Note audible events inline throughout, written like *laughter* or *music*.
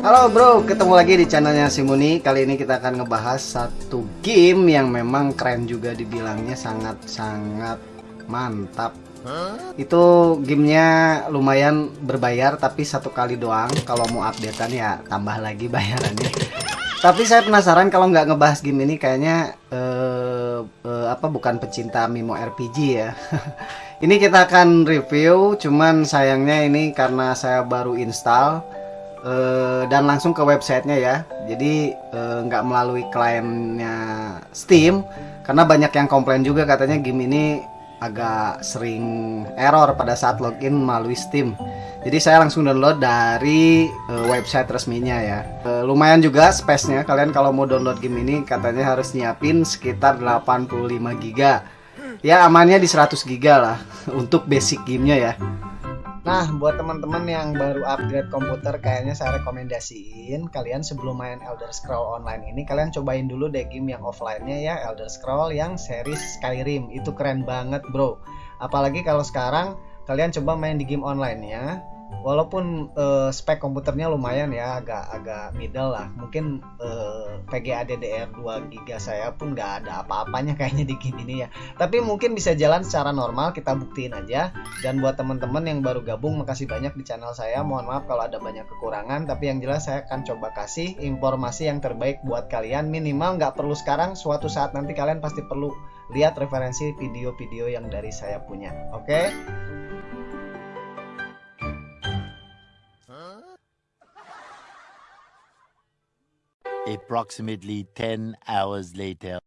Halo bro, ketemu lagi di channelnya Simuni. Kali ini kita akan ngebahas satu game yang memang keren juga dibilangnya sangat-sangat mantap. Itu gamenya lumayan berbayar tapi satu kali doang. Kalau mau updatean ya tambah lagi bayarannya. Tapi saya penasaran kalau nggak ngebahas game ini kayaknya uh, uh, apa bukan pecinta Mimo RPG ya. *laughs* ini kita akan review, cuman sayangnya ini karena saya baru install uh, dan langsung ke websitenya ya. Jadi uh, nggak melalui kliennya Steam karena banyak yang komplain juga katanya game ini agak sering error pada saat login melalui Steam. Jadi saya langsung download dari uh, website resminya ya. Uh, lumayan juga space-nya. Kalian kalau mau download game ini katanya harus nyiapin sekitar 85 GB ya amannya di 100 GB lah *laughs* untuk basic gamenya ya Nah, buat teman-teman yang baru upgrade komputer, kayaknya saya rekomendasiin kalian sebelum main Elder Scroll Online ini, kalian cobain dulu deh game yang offline-nya ya, Elder Scroll yang series Skyrim. Itu keren banget, bro. Apalagi kalau sekarang kalian coba main di game online-nya, walaupun uh, spek komputernya lumayan ya agak agak middle lah. Mungkin uh, VGA DDR 2 GB saya pun nggak ada apa-apanya kayaknya di game ini ya. Tapi mungkin bisa jalan secara normal kita buktiin aja. Dan buat teman-teman yang baru gabung makasih banyak di channel saya. Mohon maaf kalau ada banyak kekurangan tapi yang jelas saya akan coba kasih informasi yang terbaik buat kalian. Minimal nggak perlu sekarang suatu saat nanti kalian pasti perlu lihat referensi video-video yang dari saya punya. Oke? okay? Approximately 10 hours later.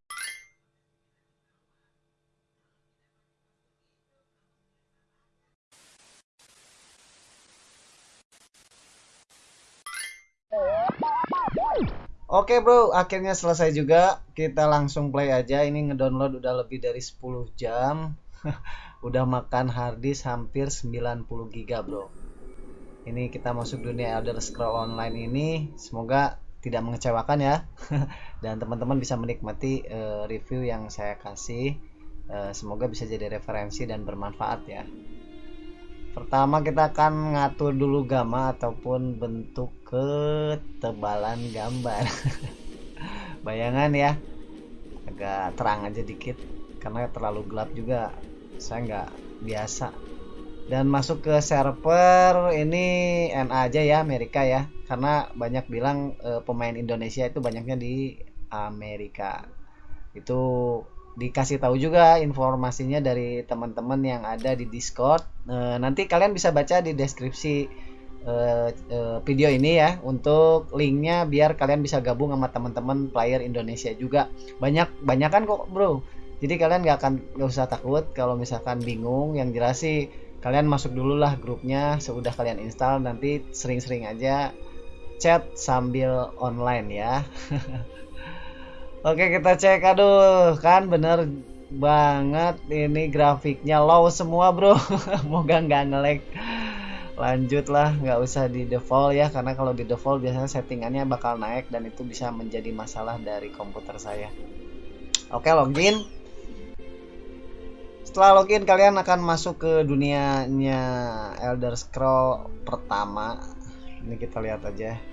Oke bro, akhirnya selesai juga. Kita langsung play aja. Ini ngedownload udah lebih dari 10 jam. *laughs* udah makan harddisk hampir 90 giga bro. Ini kita masuk dunia Elder Scroll Online ini. Semoga tidak mengecewakan ya. *laughs* Dan teman-teman bisa menikmati uh, review yang saya kasih. Uh, semoga bisa jadi referensi dan bermanfaat ya. Pertama kita akan ngatur dulu gamma ataupun bentuk ketebalan gambar. *laughs* Bayangan ya agak terang aja dikit karena terlalu gelap juga. Saya nggak biasa. Dan masuk ke server ini NA aja ya Amerika ya karena banyak bilang e, pemain Indonesia itu banyaknya di Amerika. Itu dikasih tahu juga informasinya dari teman-teman yang ada di Discord. E, nanti kalian bisa baca di deskripsi e, e, video ini ya untuk linknya biar kalian bisa gabung sama teman-teman player Indonesia juga. Banyak banyak kan kok bro. Jadi kalian nggak akan nggak usah takut kalau misalkan bingung. Yang jelas sih kalian masuk dulu lah grupnya sudah kalian install nanti sering-sering aja chat sambil online ya. *laughs* Oke kita cek. Aduh kan bener banget ini grafiknya low semua bro. *laughs* Moga nggak lanjut lah nggak usah di default ya karena kalau di default biasanya settingannya bakal naik dan itu bisa menjadi masalah dari komputer saya. Oke login. Setelah login kalian akan masuk ke dunianya Elder Scroll pertama. Ini kita lihat aja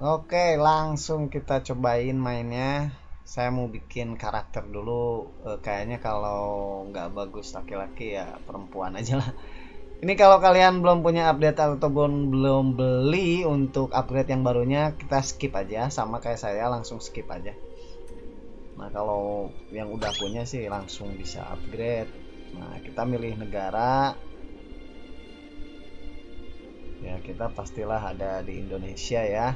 Oke, langsung kita cobain mainnya. Saya mau bikin karakter dulu. E, kayaknya kalau nggak bagus laki-laki ya perempuan aja lah. Ini kalau kalian belum punya update ataupun belum beli untuk upgrade yang barunya, kita skip aja. Sama kayak saya, langsung skip aja. Nah kalau yang udah punya sih langsung bisa upgrade. nah kita milih negara ya kita pastilah ada di Indonesia ya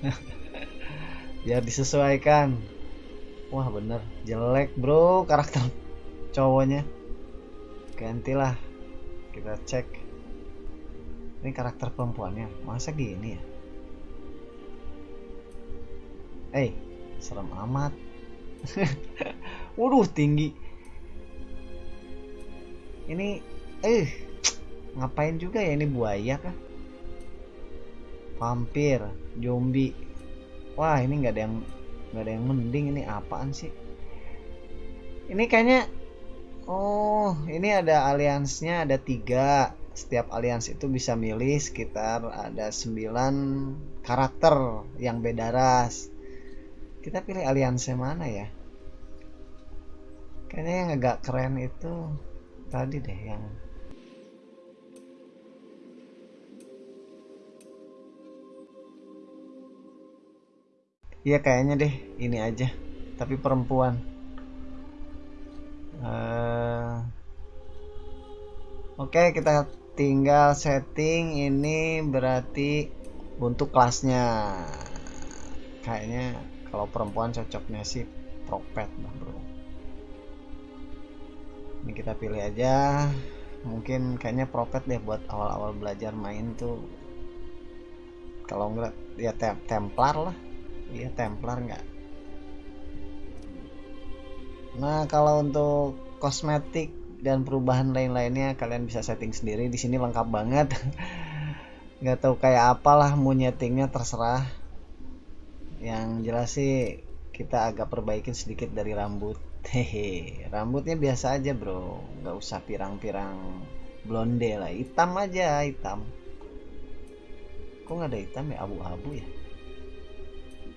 *laughs* biar disesuaikan wah bener jelek bro karakter cowoknya gantilah kita cek. Ini karakter perempuannya. Masa gini ya? Eh serem amat. *laughs* Waduh tinggi. Ini eh ngapain juga ya? Ini buaya kah? Vampir zombie. Wah ini nggak ada yang nggak ada yang mending. Ini apaan sih? Ini kayaknya oh ini ada aliansnya ada tiga. Setiap alians itu bisa milih sekitar ada 9 karakter yang beda ras. Kita pilih aliansnya mana ya? Kayaknya yang agak keren itu tadi deh yang Iya kayaknya deh ini aja tapi perempuan uh, oke okay, kita tinggal setting. Ini berarti untuk kelasnya. Kayaknya kalau perempuan cocoknya sih propet lah bro. Ini kita pilih aja. Mungkin kayaknya propet deh buat awal-awal belajar main tuh. Kalau enggak ya tem templar lah. Iya templar nggak nah kalau untuk kosmetik dan perubahan lain-lainnya kalian bisa setting sendiri. Di sini lengkap banget. *laughs* Nggak tahu kayak apalah mau nyetingnya terserah. Yang jelas sih kita agak perbaikin sedikit dari rambut. *laughs* Hehe rambutnya biasa aja bro. Nggak usah pirang-pirang blonde lah. Hitam aja hitam. Kok nggak ada hitam ya? Abu-abu ya?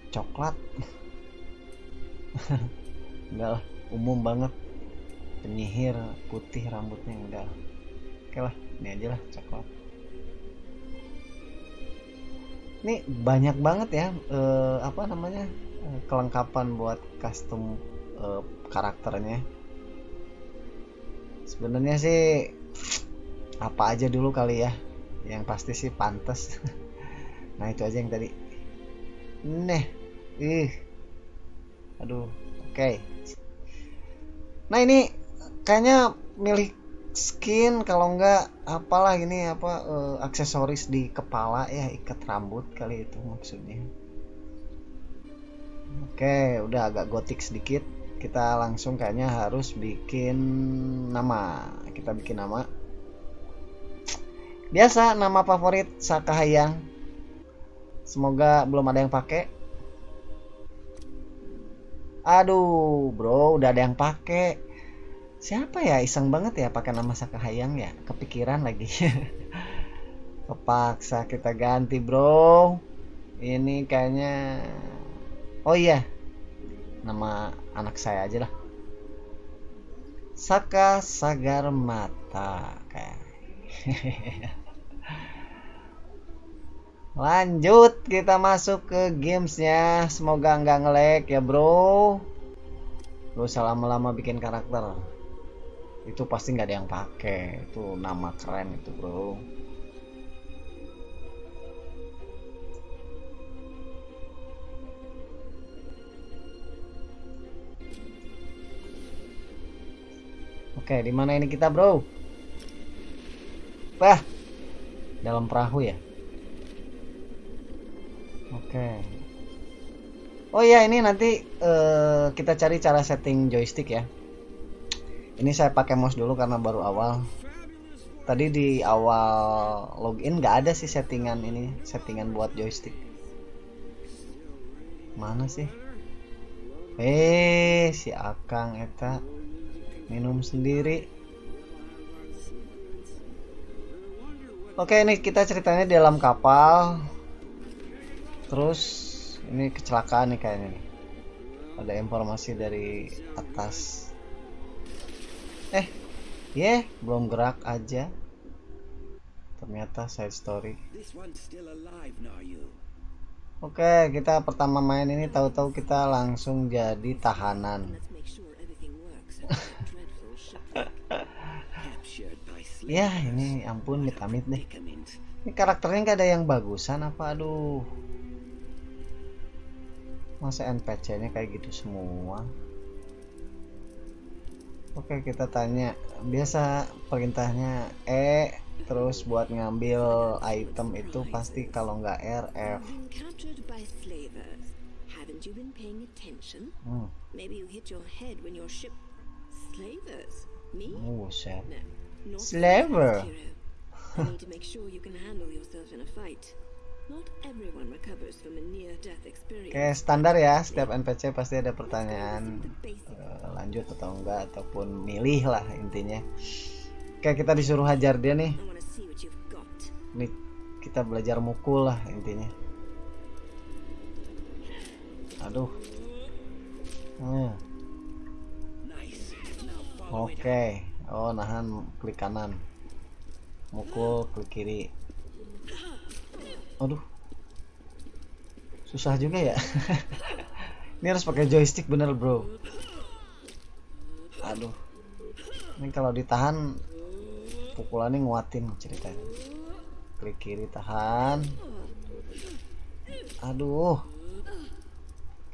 Coklat. *laughs* Enggak lah umum banget. Penyihir putih rambutnya enggak oke lah ini aja lah coklat ini banyak banget ya eh, apa namanya eh, kelengkapan buat custom eh, karakternya. Sebenarnya sih apa aja dulu kali ya. Yang pasti sih pantas *laughs* nah itu aja yang tadi. Nih ih. Aduh oke. okay. Nah ini kayaknya milih skin kalau enggak apalah ini apa uh, aksesoris di kepala ya ikat rambut kali itu maksudnya. Oke udah agak gotik sedikit. Kita langsung kayaknya harus bikin nama. Kita bikin nama. Biasa nama favorit Sakahayang semoga belum ada yang pakai Aduh, bro, udah ada yang pakai. Siapa ya iseng banget ya pakai nama Sakahayang ya? Kepikiran lagi. *laughs* Kepaksa kita ganti, bro. Ini kayaknya Oh iya. Nama anak saya aja lah. Saka Sagar Mata kayak. *laughs* lanjut kita masuk ke gamesnya semoga nggak ngelek ya bro lu usah lama-lama bikin karakter itu pasti nggak ada yang pakai itu nama keren itu bro Oke, di mana ini kita, Bro? Wah. Dalam perahu ya? Oke. Oh iya ini nanti uh, kita cari cara setting joystick ya. Ini saya pakai mouse dulu karena baru awal. Tadi di awal login nggak ada sih settingan ini, settingan buat joystick. Mana sih? Eh, si Akang eta minum sendiri. Oke, ini kita ceritanya di dalam kapal terus ini kecelakaan nih kayaknya nih. Ada informasi dari atas. Eh ya yeah, belum gerak aja. Ternyata side story. Oke, okay, kita pertama main ini tahu-tahu kita langsung jadi tahanan. *laughs* ya ini ampun amit-amit deh. Ini karakternya nggak ada yang bagusan apa? Aduh masa NPC nya kayak gitu semua oke kita tanya biasa perintahnya E terus buat ngambil item itu pasti kalau nggak R F hmm. Not Slaver. *laughs* hero. I need to make sure you can handle yourself in a fight. Kayak standar ya, setiap NPC pasti ada pertanyaan eh, lanjut atau enggak ataupun milih lah intinya. Kayak kita disuruh hajar dia nih, I want to see what you've got. nih kita belajar mukul lah intinya. Aduh. Hmm. Oke. Oh, nahan klik kanan. Mukul klik kiri. Aduh. Susah juga ya. *laughs* Ini harus pakai joystick bener, Bro. Aduh. Ini kalau ditahan pukulannya nguatin ceritanya. Klik kiri tahan. Aduh.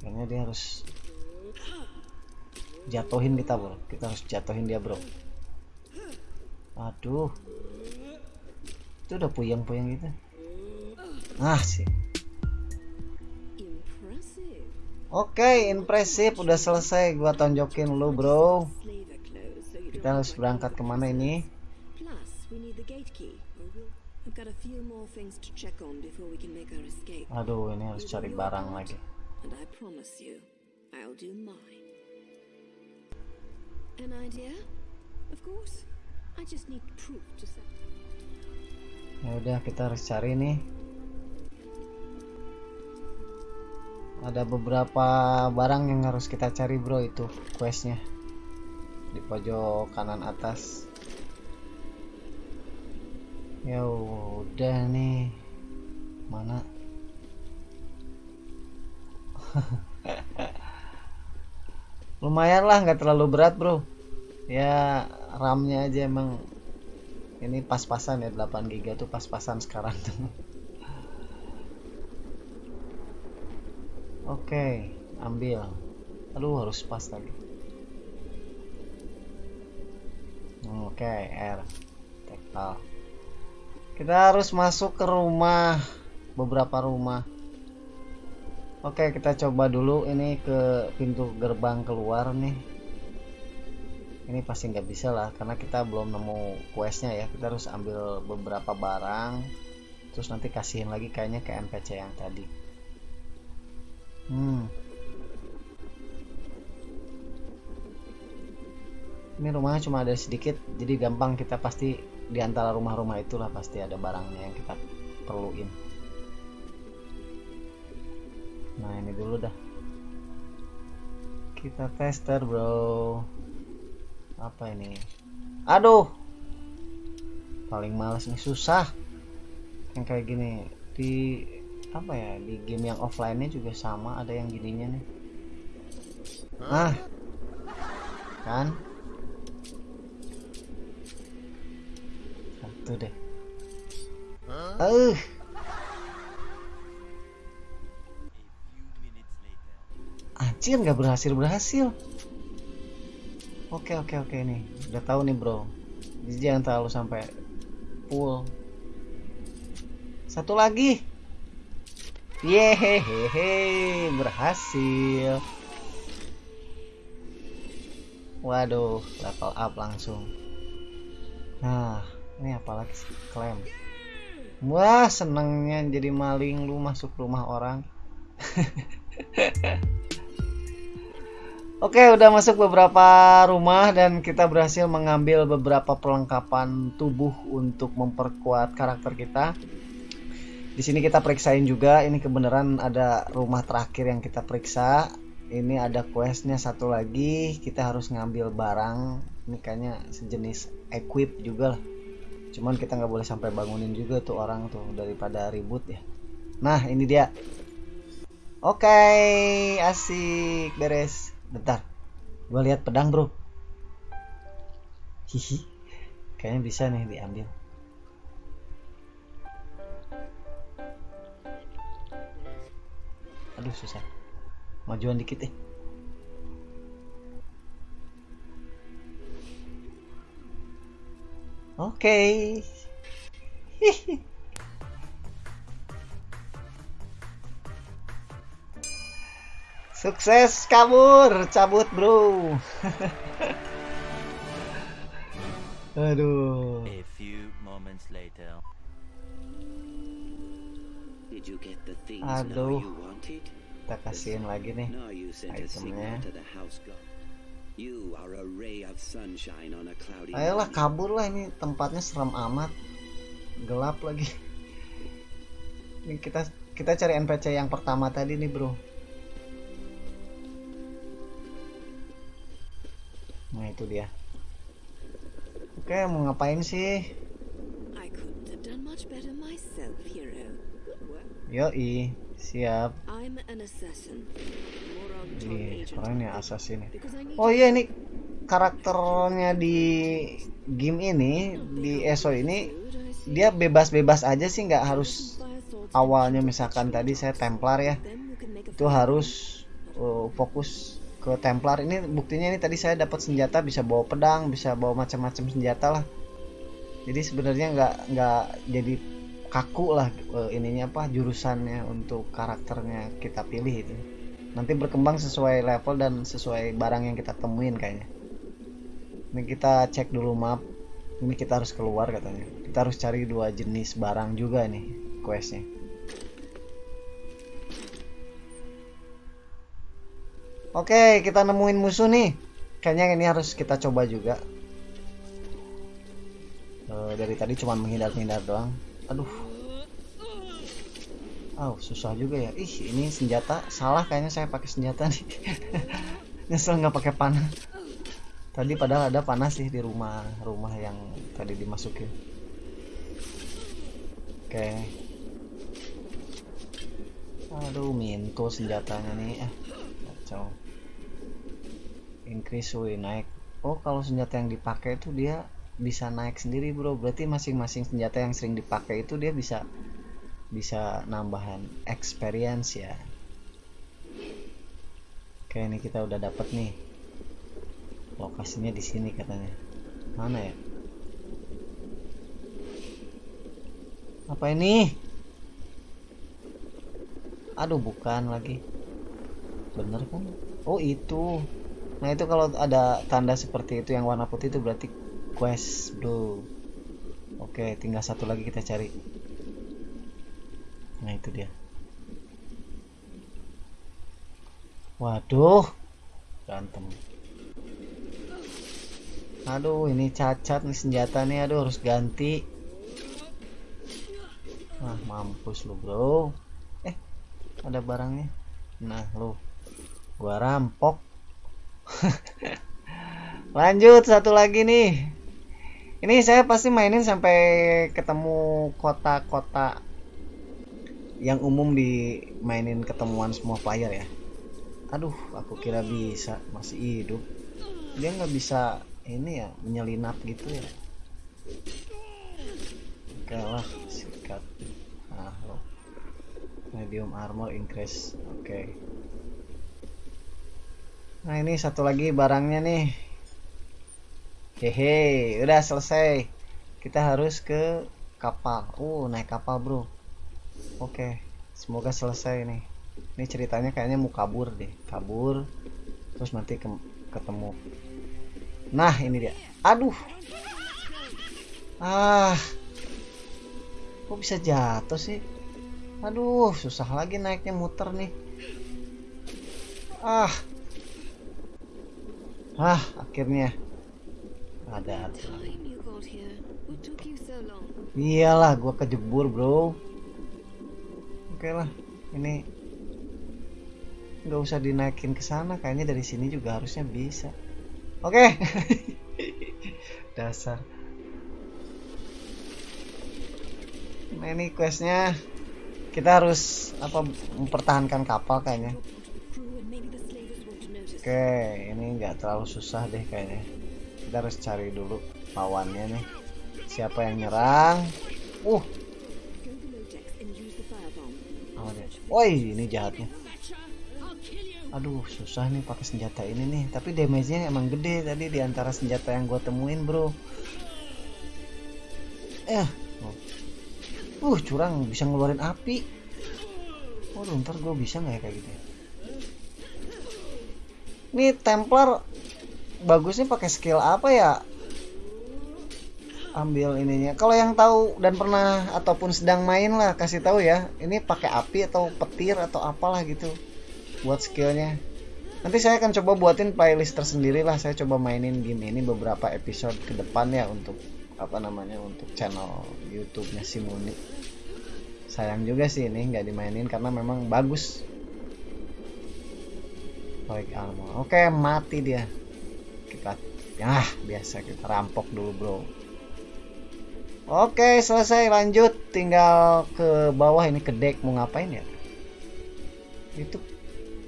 Kayaknya dia harus jatuhin kita, Bro. Kita harus jatuhin dia, Bro. Aduh. Itu udah puyeng-puyeng gitu. Ah, sih. Oke, impresif udah selesai gua tonjokin lu, Bro. Kita harus berangkat ke mana ini? Aduh, ini harus cari barang lagi. Ya udah, kita harus cari nih. Ada beberapa barang yang harus kita cari, Bro, itu questnya. Di pojok kanan atas. Ya udah nih. Mana? *laughs* Lumayan lah, nggak terlalu berat, Bro. Ya, RAM-nya aja emang ini pas-pasan ya 8 GB tuh pas-pasan sekarang tuh. *laughs* Oke, ambil. Aduh, harus pas lagi. Oke, R. Tektal. Kita harus masuk ke rumah beberapa rumah. Oke, kita coba dulu ini ke pintu gerbang keluar nih. Ini pasti nggak bisa lah karena kita belum nemu questnya ya. Kita harus ambil beberapa barang, terus nanti kasihin lagi kayaknya ke NPC yang tadi. Hmm. Ini rumahnya cuma ada sedikit, jadi gampang kita pasti di antara rumah-rumah itulah pasti ada barangnya yang kita perluin. Nah ini dulu dah. Kita tester bro. Apa ini? Aduh. Paling males nih susah. Yang kayak gini di apa ya di game yang offline-nya juga sama ada yang gininya nih. Ah. Kan? Satu deh. Eh. Anjir nggak berhasil berhasil. Oke oke oke nih udah tahu nih bro. Jadi jangan terlalu sampai full. Satu lagi. Yehehehe berhasil. Waduh level up langsung. Nah ini apalagi sih? klaim. Wah senengnya jadi maling lu masuk rumah orang. *laughs* Oke, udah masuk beberapa rumah dan kita berhasil mengambil beberapa perlengkapan tubuh untuk memperkuat karakter kita. Di sini kita periksain juga, ini kebenaran ada rumah terakhir yang kita periksa. Ini ada questnya satu lagi, kita harus ngambil barang. Ini kayaknya sejenis equip juga lah. Cuman kita nggak boleh sampai bangunin juga tuh orang tuh daripada ribut ya. Nah, ini dia. Oke, asik beres. Bentar, gue lihat pedang bro. Hihi, kayaknya bisa nih diambil aduh susah majuan dikit deh oke *laughs* Sukses kabur, cabut bro. *laughs* Aduh. A few moments later. Did you get the things Aduh. you wanted? Kita kasihin lagi nih. Itemnya. Ayolah kabur lah ini tempatnya serem amat. Gelap lagi. Ini kita kita cari NPC yang pertama tadi nih, Bro. Nah, itu dia. Oke, mau ngapain sih? Yoi, siap. Agent. keren ya assassin Oh iya ini karakternya di game ini di ESO ini dia bebas-bebas aja sih nggak harus awalnya misalkan tadi saya Templar ya. Itu harus uh, fokus ke Templar. Ini buktinya ini tadi saya dapat senjata bisa bawa pedang bisa bawa macam-macam senjata lah. Jadi sebenarnya nggak nggak jadi kaku lah uh, ininya apa jurusannya untuk karakternya kita pilih itu nanti berkembang sesuai level dan sesuai barang yang kita temuin kayaknya ini kita cek dulu map ini kita harus keluar katanya kita harus cari dua jenis barang juga nih questnya Oke, kita nemuin musuh nih. Kayaknya ini harus kita coba juga. Eh, dari tadi cuma menghindar-hindar doang. Aduh. Oh, susah juga ya. Ih, ini senjata salah kayaknya saya pakai senjata nih. *laughs* Nyesel nggak pakai panah. Tadi padahal ada panah sih di rumah rumah yang tadi dimasukin. Oke. Aduh, minto senjatanya nih. Ah, kacau increase way naik oh kalau senjata yang dipakai itu dia bisa naik sendiri bro berarti masing-masing senjata yang sering dipakai itu dia bisa bisa nambahan experience ya. Oke ini kita udah dapet nih. Lokasinya di sini katanya. Mana ya? Apa ini? Aduh bukan lagi. Bener kan? Oh itu. Nah itu kalau ada tanda seperti itu yang warna putih itu berarti quest bro oke tinggal satu lagi kita cari nah itu dia. Waduh berantem aduh ini cacat nih senjata nih. Aduh harus ganti. Ah mampus lu bro. Eh ada barangnya. Nah lu. Gua rampok. *laughs* Lanjut satu lagi nih. Ini saya pasti mainin sampai ketemu kota-kota yang umum dimainin ketemuan semua player ya aduh aku kira bisa masih hidup dia nggak bisa ini ya menyelinap gitu ya oke lah sikat ah lo medium armor increase oke Nah ini satu lagi barangnya nih. Hehe, udah selesai. Kita harus ke kapal. Uh, naik kapal bro. Oke, semoga selesai nih. Ini ceritanya kayaknya mau kabur deh. Kabur, terus nanti ke- ketemu. Nah ini dia. Aduh. Ah. Kok bisa jatuh sih? Aduh, susah lagi naiknya muter nih. Ah. Ah, akhirnya ada. Iyalah, gua kejebur, Bro. Oke lah, ini nggak usah dinaikin ke sana, kayaknya dari sini juga harusnya bisa. Oke. *laughs* Dasar. Nah, ini questnya kita harus apa mempertahankan kapal kayaknya. Oke, ini nggak terlalu susah deh kayaknya. Kita harus cari dulu lawannya nih. siapa yang nyerang uh woi ini jahatnya. Aduh susah nih pakai senjata ini nih. Tapi damage-nya emang gede tadi di antara senjata yang gue temuin bro. Eh uh curang bisa ngeluarin api. Waduh ntar gue bisa nggak ya kayak gitu ya? ini Templar bagusnya pakai skill apa ya ambil ininya. Kalau yang tahu dan pernah ataupun sedang main lah kasih tahu ya. Ini pakai api atau petir atau apalah gitu buat skillnya. Nanti saya akan coba buatin playlist tersendiri lah. Saya coba mainin game ini beberapa episode ke depan ya untuk apa namanya untuk channel YouTube-nya Simuni sayang juga sih ini nggak dimainin karena memang bagus. Baik oke mati dia. Kita ya biasa kita rampok dulu bro Oke selesai. Lanjut. Tinggal ke bawah ini ke deck. Mau ngapain ya? Itu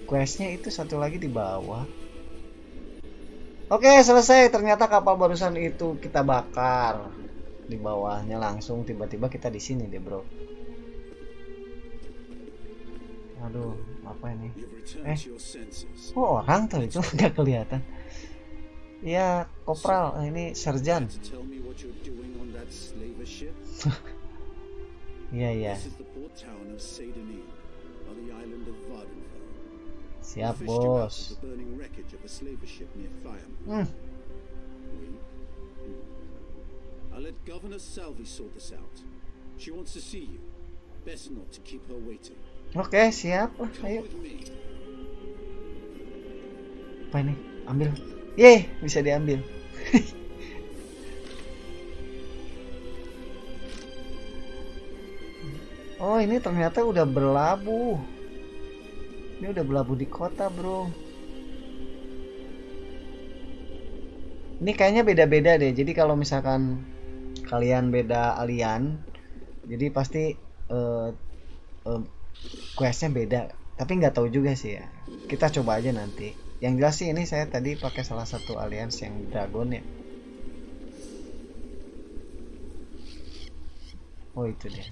questnya itu satu lagi di bawah. Oke selesai. Ternyata kapal barusan itu kita bakar. Di bawahnya langsung. Tiba-tiba kita di sini deh bro. Aduh apa ini? Eh. Oh orang tuh? Itu *laughs* nggak kelihatan. Iya kopral. Ini serjan To tell me what you're doing on that slaver ship? Iya *laughs* iya This is the port town of Saint-Denis, on the island of Vardenfell. siap ah, Fished you out bos The burning wreckage of a slaver ship near. Hmm. We? Hmm. I'll let Governor Salvi sort this out. She wants to see you. Best not to keep her waiting. Oke siap ayo apa ini ambil Yeay bisa diambil *laughs* Oh ini ternyata udah berlabuh. Ini udah berlabuh di kota bro. Ini kayaknya beda-beda deh. Jadi kalau misalkan Kalian beda alien Jadi pasti eh, eh, Questnya beda. Tapi nggak tahu juga sih ya. Kita coba aja nanti. Yang jelas sih ini saya tadi pakai salah satu alliance yang dragon ya. Oh itu dia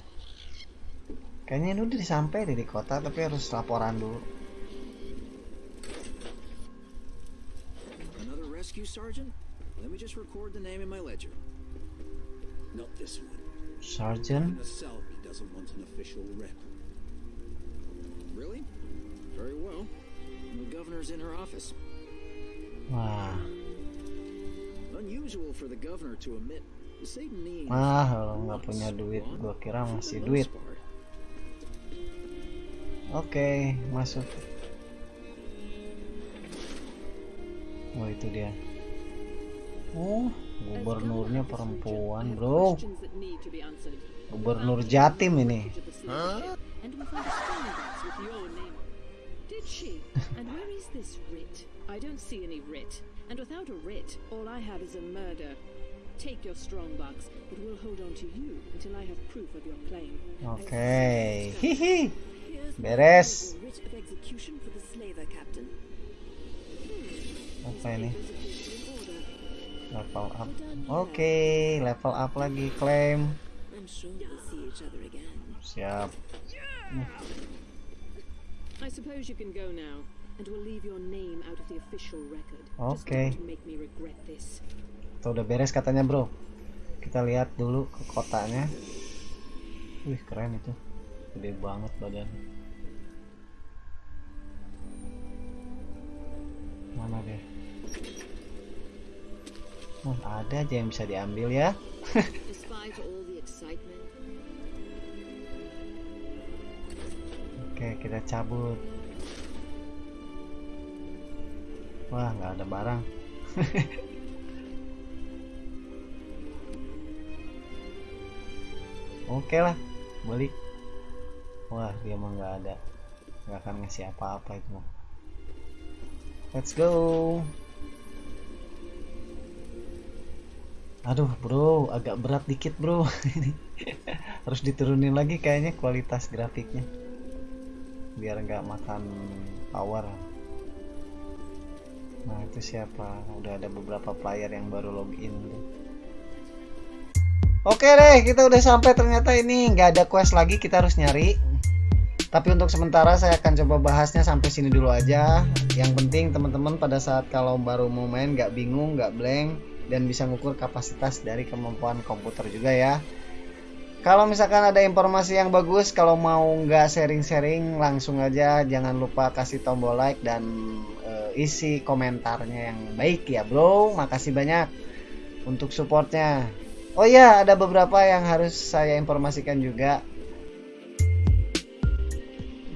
Kayaknya ini udah sampai deh di kota tapi harus laporan dulu. Another rescue sergeant? Let me just record the name in my ledger. Not this one. Sergeant. Salvi doesn't want an official rep. Really? Very well. The governor's in her office. Wah, Unusual for the governor to admit Satan needs ah kalau nggak punya duit, gua kira masih duit. Oke, masuk. Oh itu dia. Oh, gubernurnya perempuan, bro. Gubernur Jatim ini. And we found a spelling box with your name. Did she? And where is this writ? I don't see any writ. And without a writ, all I have is a murder. Take your strong box, but we'll hold on to you until I have proof of your claim. Oke, hihi. Beres. Apa ini? Level up. Oke, level up lagi klaim. I'm sure we'll see each other again. Siap. I suppose you can go now, and we'll leave your name out of the official record. Okay. this. Tuh udah beres katanya, Bro. Kita lihat dulu ke kotanya. Wih, keren itu. Gede banget badan. Dia? Oh, ada aja yang bisa diambil ya. *laughs* Oke, kita cabut. Wah, nggak ada barang. *laughs* Oke lah, balik. Wah, dia mah nggak ada. Nggak akan ngasih apa-apa itu mah. Let's go. Aduh, bro, agak berat dikit, bro. Ini *laughs* harus diturunin lagi kayaknya kualitas grafiknya biar nggak makan power nah itu siapa udah ada beberapa player yang baru login Oke deh, kita udah sampai ternyata ini nggak ada quest lagi, kita harus nyari. Tapi untuk sementara saya akan coba bahasnya sampai sini dulu aja. Yang penting teman-teman pada saat kalau baru mau main nggak bingung, nggak blank, dan bisa ngukur kapasitas dari kemampuan komputer juga ya. Kalau misalkan ada informasi yang bagus, kalau mau nggak sharing-sharing, langsung aja jangan lupa kasih tombol like dan eh, isi komentarnya yang baik ya bro. Makasih banyak untuk supportnya. Oh iya, ada beberapa yang harus saya informasikan juga.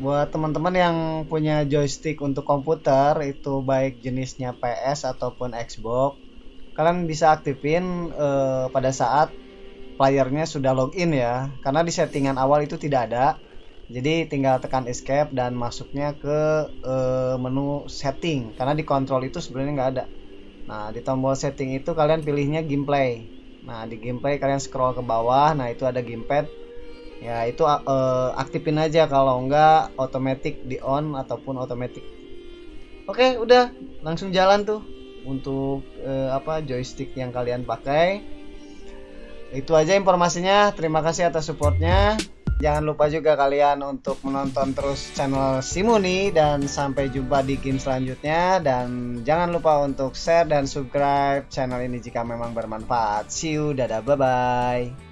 Buat teman-teman yang punya joystick untuk komputer, itu baik jenisnya PS ataupun Xbox, kalian bisa aktifin eh, pada saat playernya sudah login ya. Karena di settingan awal itu tidak ada. Jadi tinggal tekan escape dan masuknya ke eh, menu setting. Karena di kontrol itu sebenarnya nggak ada. Nah, di tombol setting itu kalian pilihnya gameplay. Nah, di gameplay kalian scroll ke bawah. Nah, itu ada gamepad. Ya, itu eh, aktifin aja kalau enggak otomatis di on ataupun otomatis. Oke, udah langsung jalan tuh untuk eh, apa joystick yang kalian pakai. Itu aja informasinya. Terima kasih atas supportnya. Jangan lupa juga kalian untuk menonton terus channel Simuni dan sampai jumpa di game selanjutnya dan jangan lupa untuk share dan subscribe channel ini jika memang bermanfaat. See you, dadah, bye bye.